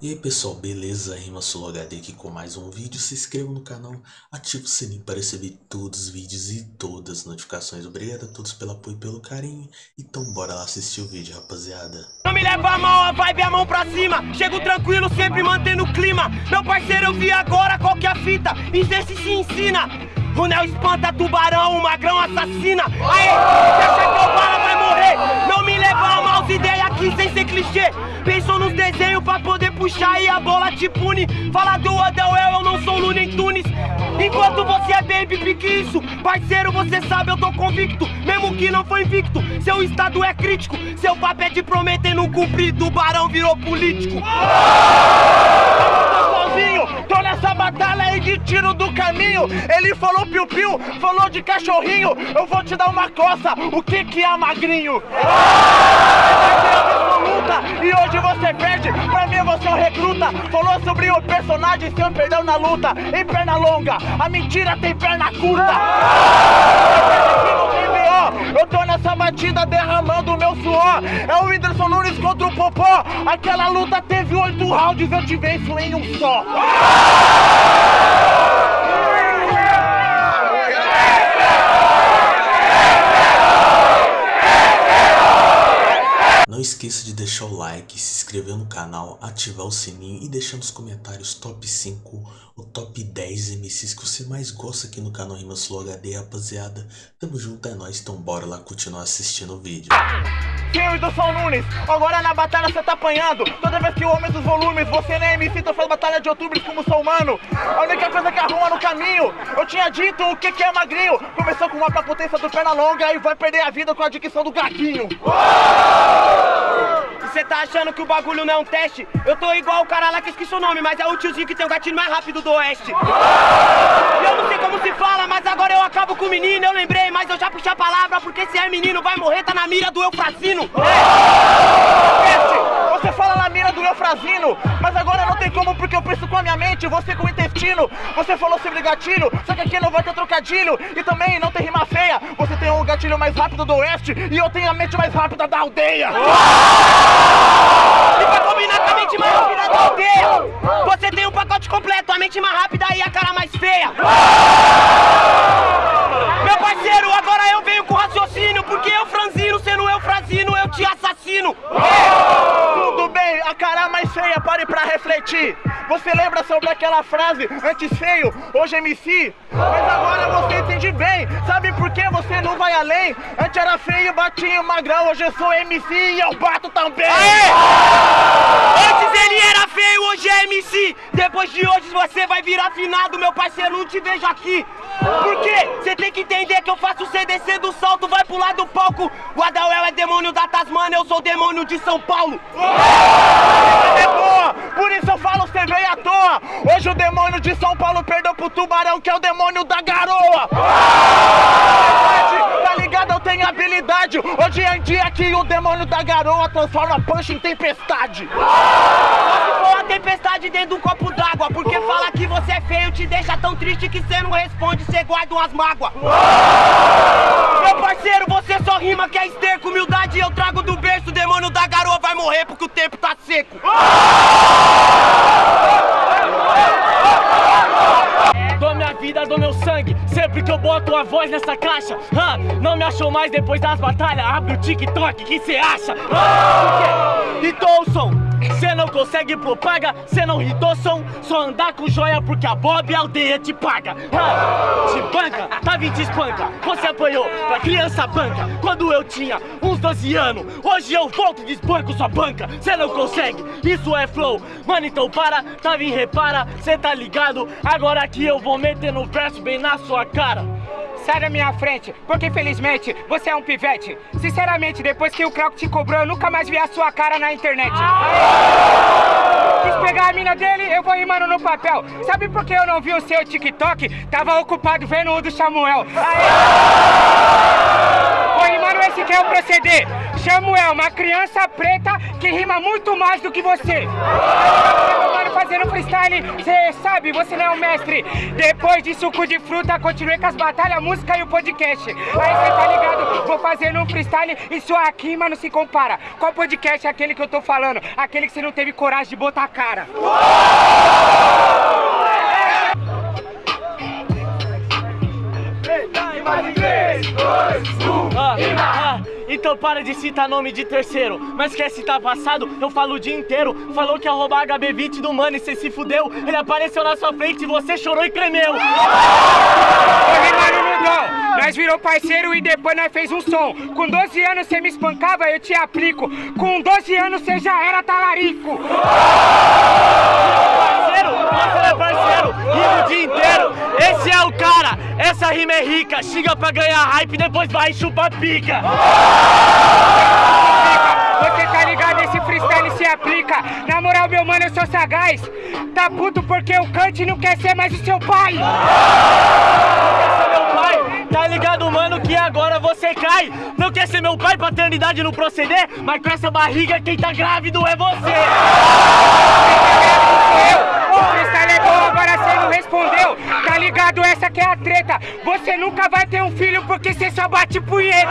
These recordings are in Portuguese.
E aí pessoal, beleza? Rima HD aqui com mais um vídeo. Se inscreva no canal, ative o sininho para receber todos os vídeos e todas as notificações. Obrigado a todos pelo apoio e pelo carinho. Então bora lá assistir o vídeo, rapaziada. Não me leva a mal, a vibe a mão pra cima. Chego tranquilo, sempre mantendo o clima. Meu parceiro, eu vi agora qual que é a fita. E vê se ensina. O Nel espanta tubarão, o magrão assassina. Aê, deixa que eu bala, puxar e a bola te pune. Fala do Adel, eu não sou Looney Tunes. Enquanto você é baby, pique isso. Parceiro, você sabe, eu tô convicto. Mesmo que não foi invicto, seu estado é crítico. Seu papo é de prometer não cumprir, tubarão virou político. Tô sozinho, tô nessa batalha aí de tiro do caminho. Ele falou piu-piu, falou de cachorrinho. Eu vou te dar uma coça, o que que é magrinho? Luta e hoje você perde, pra mim você é um recruta. Falou sobre o personagem, seu perdão na luta. Em perna longa, a mentira tem perna curta. Eu tô nessa batida derramando meu suor. É o Whindersson Nunes contra o Popó. Aquela luta teve oito rounds, eu te venço em um só. Não esqueça de deixar o like, se inscrever no canal, ativar o sininho e deixar nos comentários top 5 ou top 10 MCs que você mais gosta aqui no canal Rimas Flow HD, rapaziada. Tamo junto, é nóis, então bora lá continuar assistindo o vídeo. Filho do Sol Nunes, agora na batalha você tá apanhando Toda vez que eu aumento os volumes, você nem MC Então faz batalha de outubro como sou humano A única coisa que arruma no caminho Eu tinha dito o que que é magrinho Começou com uma pra potência do perna longa E vai perder a vida com a dicção do gatinho você tá achando que o bagulho não é um teste? Eu tô igual o cara lá que esqueci o nome, mas é o tiozinho que tem o gatilho mais rápido do oeste. Eu não sei como se fala, mas agora eu acabo com o menino. Eu lembrei, mas eu já puxei a palavra, porque se é menino vai morrer, tá na mira do. Você fala mas agora não tem como porque eu penso com a minha mente, você com o intestino. Você falou sobre gatilho, só que aqui não vai ter trocadilho. E também não tem rima feia. Você tem o gatilho mais rápido do oeste e eu tenho a mente mais rápida da aldeia. E pra combinar com a mente mais rápida da aldeia, você tem um pacote completo, a mente mais rápida e a cara mais feia. Você lembra sobre aquela frase, antes feio, hoje MC? Mas agora você entende bem, sabe por que você não vai além? Antes era feio, batinho, magrão, hoje eu sou MC e eu bato também. Aê! Antes ele era hoje é MC. Depois de hoje você vai virar finado, meu parceiro, não te vejo aqui. Por quê? Você tem que entender que eu faço descer do salto, vai pular do palco. O é demônio da Tasmania, eu sou demônio de São Paulo. É por isso eu falo você veio à toa. Hoje o demônio de São Paulo perdeu pro tubarão, que é o demônio da garoa. Tá ligado? Eu tenho habilidade. Hoje em dia que o demônio da garoa transforma punch em tempestade. Uma tempestade dentro de um copo d'água, porque fala que você é feio, te deixa tão triste que você não responde, você guarda umas mágoas. Meu parceiro, você só rima que é esterco, humildade eu trago do berço, o demônio da garoa vai morrer porque o tempo tá seco. Dou minha vida, dou meu sangue Sempre que eu boto a voz nessa caixa ah, Não me achou mais depois das batalhas Abre o TikTok, que cê acha? Ah, por quê? Cê não consegue propaga, cê não hitou som Só andar com joia porque a Bob aldeia te paga. Ah, Te banca, tá vindo te espanca Você apanhou pra criança banca. Quando eu tinha uns 12 anos Hoje eu volto e desbanco sua banca. Cê não consegue, isso é flow. Mano, então para, tá vindo repara Cê tá ligado? Agora aqui eu vou meter no verso bem na sua cara Sai da minha frente, porque infelizmente você é um pivete. Sinceramente, depois que o Croc te cobrou, eu nunca mais vi a sua cara na internet. Quis pegar a mina dele, eu vou rimando no papel. Sabe por que eu não vi o seu TikTok? Tava ocupado vendo o do Samuel. Vou rimando esse que é o proceder. Samuel, uma criança preta que rima muito mais do que você. Mano, fazendo freestyle, cê sabe, você não é um mestre. Depois de suco de fruta, continuei com as batalhas, música e o podcast. Aí cê tá ligado, vou fazendo um freestyle e sua rima não se compara. Qual podcast é aquele que eu tô falando? Aquele que você não teve coragem de botar a cara. Ah, ah, então para de citar nome de terceiro. Mas quer citar passado? Eu falo o dia inteiro. Falou que ia roubar HB20 do mano e se fudeu. Ele apareceu na sua frente e você chorou e tremeu. Nós virou parceiro e depois nós fez um som. Com 12 anos você me espancava, eu te aplico. Com 12 anos você já era talarico. É parceiro. O dia inteiro. Esse é o cara. Essa rima é rica. Xinga pra ganhar hype, depois vai e chupa pica. Você tá ligado? Esse freestyle se aplica. Na moral, meu mano, eu sou sagaz. Tá puto porque o Kant não quer ser mais o seu pai. Esse meu pai. Tá ligado, mano, que agora você cai. Não quer ser meu pai, paternidade não proceder, mas com essa barriga quem tá grávido é você. Que é a treta. Você nunca vai ter um filho porque você só bate punheta.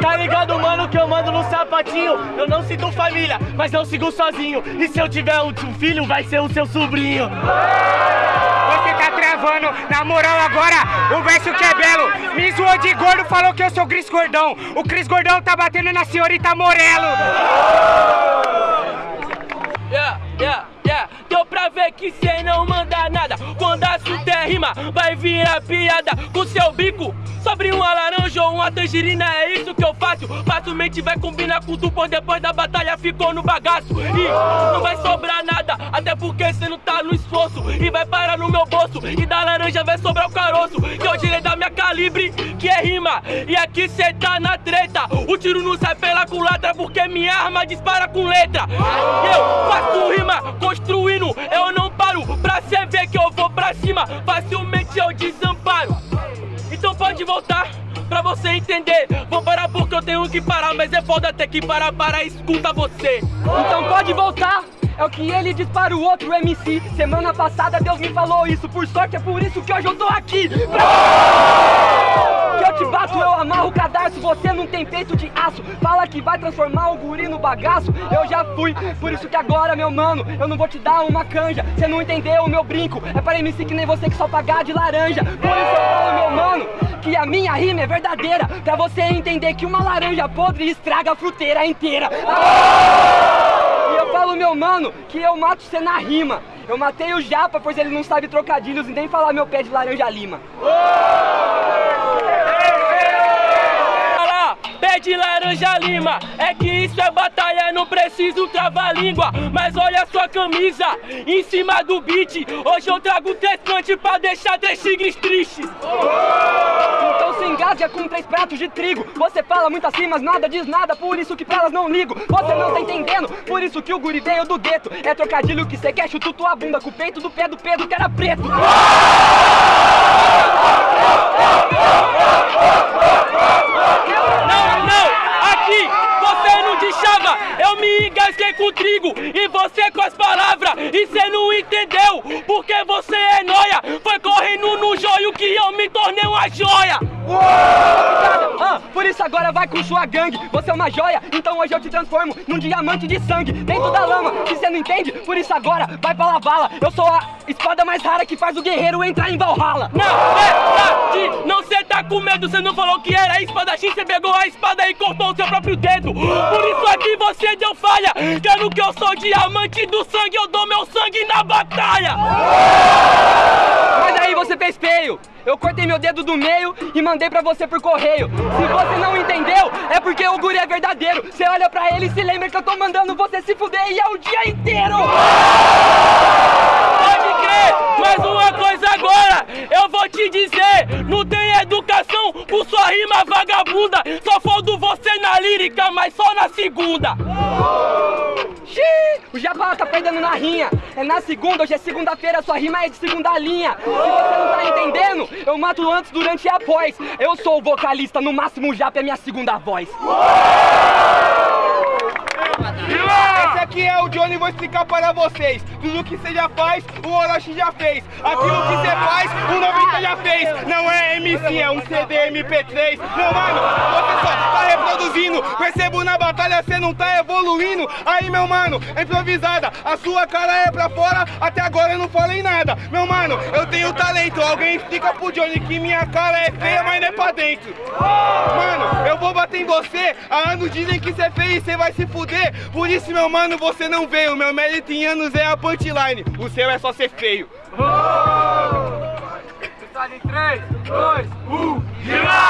Tá ligado, mano, que eu mando no sapatinho. Eu não sinto família, mas eu sigo sozinho. E se eu tiver um filho, vai ser o seu sobrinho. Você tá travando, na moral agora, o verso que é belo. Me zoou de gordo, falou que eu sou Cris Gordão. O Cris Gordão tá batendo na senhorita Morelo. Yeah, yeah, que cê não manda nada. Quando assunto é rima, vai virar piada com seu bico. Sobre uma laranja ou uma tangerina, é isso que eu faço. Facilmente vai combinar com tu, pois depois da batalha ficou no bagaço. E não vai sobrar nada, até porque cê não tá no esforço. E vai parar no meu bolso, e da laranja vai sobrar o caroço. Que eu tirei da minha calibre, que é rima. E aqui cê tá na treta. O tiro não sai pela culatra, porque minha arma dispara com letra. Eu faço rima, construindo, eu não paro. Pra cê ver que eu vou pra cima, facilmente eu desamparo. Então pode voltar pra você entender. Vou parar porque eu tenho que parar, mas é foda ter que parar para escuta você. Então pode voltar. É o que ele diz para o outro MC. Semana passada Deus me falou isso. Por sorte é por isso que hoje eu tô aqui. Pra... Que eu te bato, eu amarro o cadarço. Você não tem peito de aço. Fala que vai transformar o guri no bagaço. Eu já fui. Por isso que agora, meu mano, eu não vou te dar uma canja. Você não entendeu o meu brinco. É para MC que nem você que só pagar de laranja. Por isso eu falo, meu mano, que a minha rima é verdadeira. Pra você entender que uma laranja podre estraga a fruteira inteira. E eu falo, meu mano, que eu mato você na rima. Eu matei o Japa, pois ele não sabe trocadilhos e nem falar meu pé de laranja lima. Pé de laranja lima. É que isso é batalha, não preciso travar língua. Mas olha sua camisa em cima do beat. Hoje eu trago três punch pra deixar três tigres tristes. Então se engasga com três pratos de trigo. Você fala muitas rimas, nada diz nada, por isso que pra elas não ligo. Você não tá entendendo, por isso que o guri veio do gueto. É trocadilho que cê quer, chuta tua bunda com o peito do pé do Pedro que era preto. Não, não, aqui você não deixava. Eu me engasguei com trigo e você com as palavras. E cê não entendeu, porque você é noia. Foi correndo no joio que eu me tornei uma joia. Ah, por isso agora vai com sua gangue. Você é uma joia, então hoje eu te transformo num diamante de sangue dentro da lama. Se você não entende, por isso agora vai pra lavala. Eu sou a espada mais rara que faz o guerreiro entrar em Valhalla. Na verdade, não cê tá com medo, cê não falou que era espadachim, cê pegou a espada e cortou o seu próprio dedo. Por isso aqui você deu falha, quero que eu sou diamante do sangue, eu dou meu sangue na batalha. Mas aí você fez feio. Eu cortei meu dedo do meio e mandei pra você por correio. Se você não entendeu, é porque o guri é verdadeiro. Você olha pra ele e se lembra que eu tô mandando você se fuder e é o dia inteiro. Pode crer, mas uma coisa agora, eu vou te dizer, não tem educação por sua rima vagabunda. Só fodo você na lírica, mas só na segunda. O Jabá tá perdendo na rinha. É na segunda, hoje é segunda-feira, sua rima é de segunda linha. Se você não tá entendendo, eu mato antes, durante e após. Eu sou o vocalista, no máximo o Japa é minha segunda voz. Esse aqui é o Johnny, vou explicar para vocês. Tudo que você já faz, o Orochi já fez. Aquilo que você faz, o 90 já fez. Não é MC, é um CD MP3. Meu mano, você só reproduzindo. Percebo na batalha, você não tá evoluindo. Aí, meu mano, é improvisada. A sua cara é pra fora, até agora eu não falei nada. Meu mano, eu tenho talento. Alguém explica pro Johnny que minha cara é feia, mas não é pra dentro. Mano, eu vou bater em você. Há anos dizem que você é feio e você vai se fuder. Por isso, meu mano, você não veio. Meu mérito em anos é a punchline. O seu é só ser feio. Em 3, 2, 1, gira!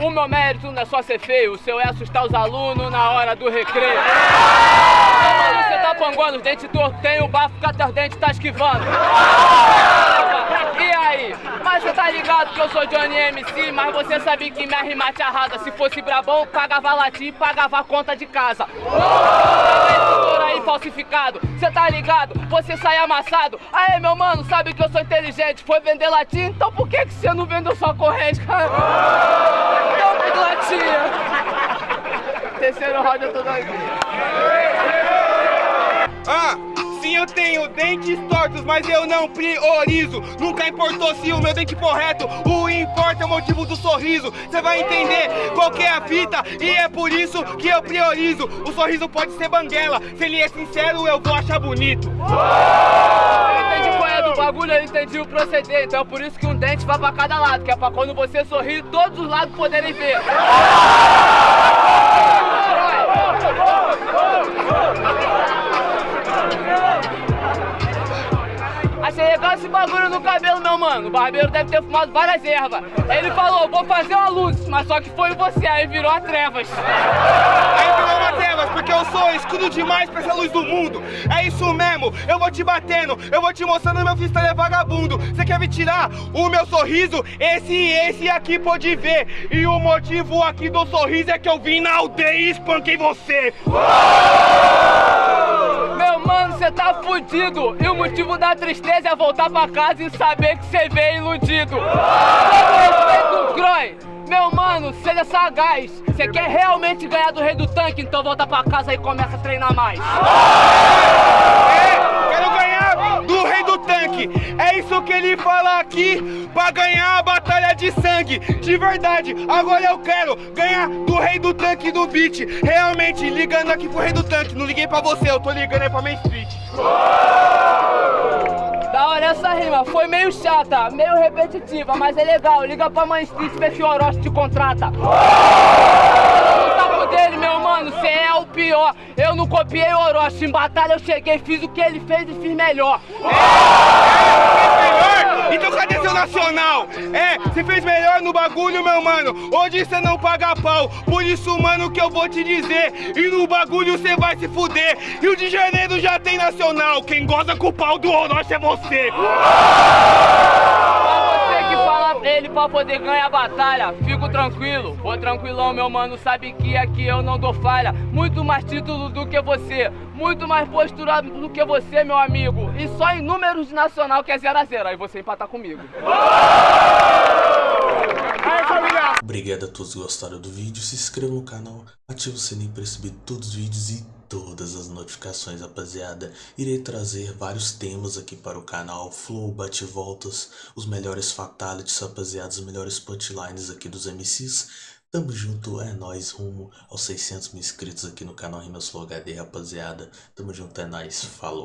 O meu mérito não é só ser feio, o seu é assustar os alunos na hora do recreio. Mano, você tá panguando, os dentes tortos, tem o bafo que até os dentes tá esquivando. E aí? Mas você tá ligado que eu sou Johnny MC, mas você sabe que minha rima te arrasa. Se fosse brabão, pagava latim pagava conta de casa. Aí falsificado, você tá ligado? Você sai amassado. Aê, meu mano, sabe que eu sou inteligente. Foi vender latim, então por que, que você não vendeu sua corrente, cara? Então, de latinha. Terceiro round eu tô. Ah, sim, eu tenho dentes tortos, mas eu não priorizo. Nunca importou se o meu dente for reto, o importa é o motivo do sorriso. Você vai entender qual que é a fita, e é por isso que eu priorizo. O sorriso pode ser banguela, se ele é sincero, eu vou achar bonito. Eu entendi qual é do bagulho, eu entendi o proceder. Então é por isso que um dente vai pra cada lado, que é pra quando você sorrir, todos os lados poderem ver. Achei legal esse bagulho no cabelo, meu mano. O barbeiro deve ter fumado várias ervas. Ele falou, vou fazer uma luz, mas só que foi você, aí virou a trevas. Aí virou uma trevas, porque eu sou escudo demais pra essa luz do mundo. É isso mesmo, eu vou te batendo, eu vou te mostrando meu freestyle é vagabundo. Você quer me tirar o meu sorriso? Esse e esse aqui pode ver. E o motivo aqui do sorriso é que eu vim na aldeia e espanquei você. Meu mano, você tá fudido. E o motivo da tristeza é voltar pra casa e saber que você veio iludido. Respeito, Croy. Meu mano, seja sagaz. Você quer realmente ganhar do rei do tanque? Então volta pra casa e começa a treinar mais. É, do rei do tanque. É isso que ele fala aqui, pra ganhar a batalha de sangue. De verdade, agora eu quero ganhar do rei do tanque do beat. Realmente, ligando aqui pro rei do tanque. Não liguei pra você, eu tô ligando aí pra Main Street. Da hora essa rima, foi meio chata, meio repetitiva, mas é legal. Liga pra Mãe Street, vê se o Orochi te contrata. Dele, meu mano, cê é o pior. Eu não copiei o Orochi, em batalha eu cheguei, fiz o que ele fez e fiz melhor. melhor? Então cadê seu nacional? É, você fez melhor no bagulho, meu mano. Hoje você não paga pau. Por isso, mano, que eu vou te dizer. E no bagulho você vai se fuder. Rio de Janeiro já tem nacional. Quem goza com o pau do Orochi é você. Pra você que fala pra ele pra poder ganhar a batalha, fico tranquilo, vou tranquilão, meu mano, sabe que aqui eu não dou falha. Muito mais título do que você, muito mais postura do que você, meu amigo. E só em números nacional que é 0 a 0 aí você empatar comigo. Obrigado a todos que gostaram do vídeo, se inscreva no canal, ative o sininho para receber todos os vídeos e todas as notificações, rapaziada. Irei trazer vários temas aqui para o canal, flow, bate-voltas, os melhores fatalities, rapaziada, os melhores punchlines aqui dos MCs. Tamo junto, é nóis, rumo aos 600 mil inscritos aqui no canal Rimas Flow HD, rapaziada. Tamo junto, é nóis, falou.